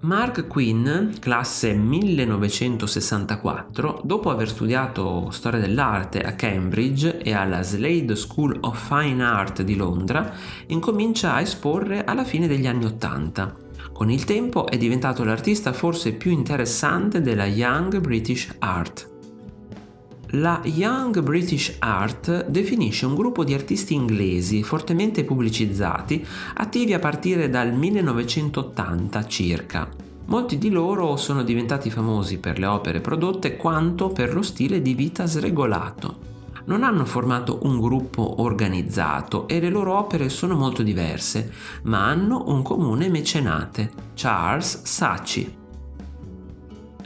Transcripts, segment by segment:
Mark Quinn, classe 1964, dopo aver studiato storia dell'arte a Cambridge e alla Slade School of Fine Art di Londra, incomincia a esporre alla fine degli anni Ottanta. Con il tempo è diventato l'artista forse più interessante della Young British Art. La Young British Art definisce un gruppo di artisti inglesi fortemente pubblicizzati, attivi a partire dal 1980 circa. Molti di loro sono diventati famosi per le opere prodotte quanto per lo stile di vita sregolato. Non hanno formato un gruppo organizzato e le loro opere sono molto diverse, ma hanno un comune mecenate, Charles Saatchi.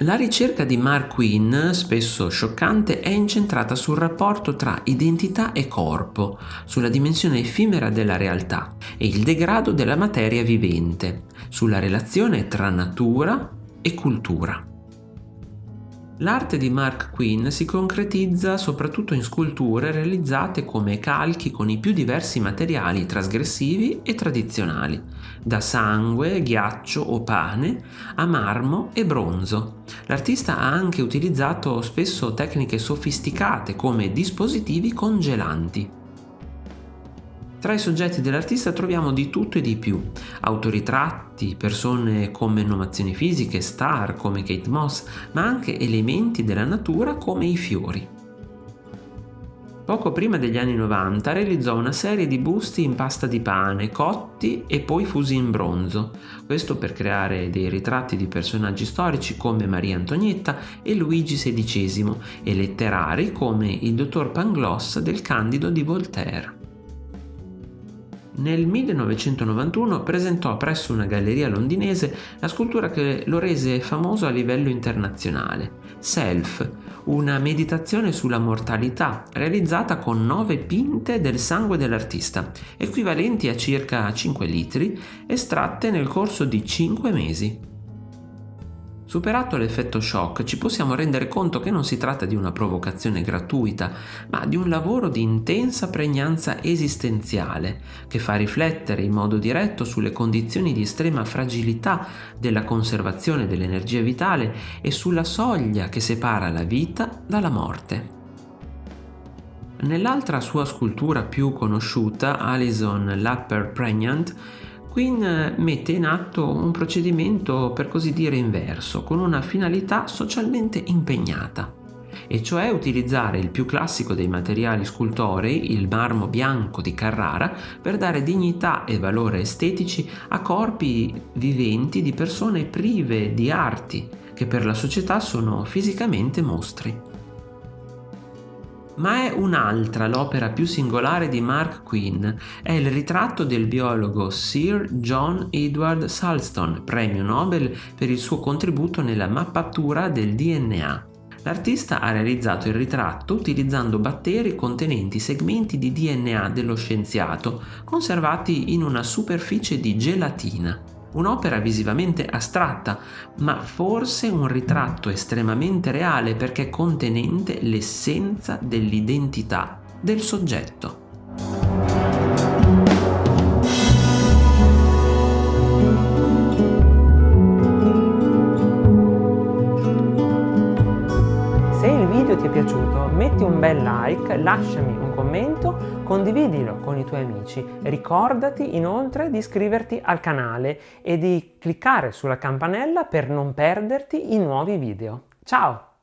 La ricerca di Mark Quinn, spesso scioccante, è incentrata sul rapporto tra identità e corpo, sulla dimensione effimera della realtà e il degrado della materia vivente, sulla relazione tra natura e cultura. L'arte di Mark Quinn si concretizza soprattutto in sculture realizzate come calchi con i più diversi materiali trasgressivi e tradizionali, da sangue, ghiaccio o pane a marmo e bronzo. L'artista ha anche utilizzato spesso tecniche sofisticate come dispositivi congelanti. Tra i soggetti dell'artista troviamo di tutto e di più, autoritratti, persone con menomazioni fisiche, star come Kate Moss, ma anche elementi della natura come i fiori. Poco prima degli anni 90 realizzò una serie di busti in pasta di pane, cotti e poi fusi in bronzo, questo per creare dei ritratti di personaggi storici come Maria Antonietta e Luigi XVI e letterari come il dottor Pangloss del Candido di Voltaire. Nel 1991 presentò presso una galleria londinese la scultura che lo rese famoso a livello internazionale, Self, una meditazione sulla mortalità realizzata con nove pinte del sangue dell'artista, equivalenti a circa 5 litri, estratte nel corso di 5 mesi. Superato l'effetto shock ci possiamo rendere conto che non si tratta di una provocazione gratuita, ma di un lavoro di intensa pregnanza esistenziale che fa riflettere in modo diretto sulle condizioni di estrema fragilità della conservazione dell'energia vitale e sulla soglia che separa la vita dalla morte. Nell'altra sua scultura più conosciuta, Alison Lapper Pregnant, Quinn mette in atto un procedimento per così dire inverso, con una finalità socialmente impegnata, e cioè utilizzare il più classico dei materiali scultorei, il marmo bianco di Carrara, per dare dignità e valore estetici a corpi viventi di persone prive di arti, che per la società sono fisicamente mostri. Ma è un'altra l'opera più singolare di Mark Quinn, è il ritratto del biologo Sir John Edward Salston, premio Nobel per il suo contributo nella mappatura del DNA. L'artista ha realizzato il ritratto utilizzando batteri contenenti segmenti di DNA dello scienziato, conservati in una superficie di gelatina un'opera visivamente astratta, ma forse un ritratto estremamente reale perché contenente l'essenza dell'identità del soggetto. Video ti è piaciuto metti un bel like, lasciami un commento, condividilo con i tuoi amici. Ricordati inoltre di iscriverti al canale e di cliccare sulla campanella per non perderti i nuovi video. Ciao!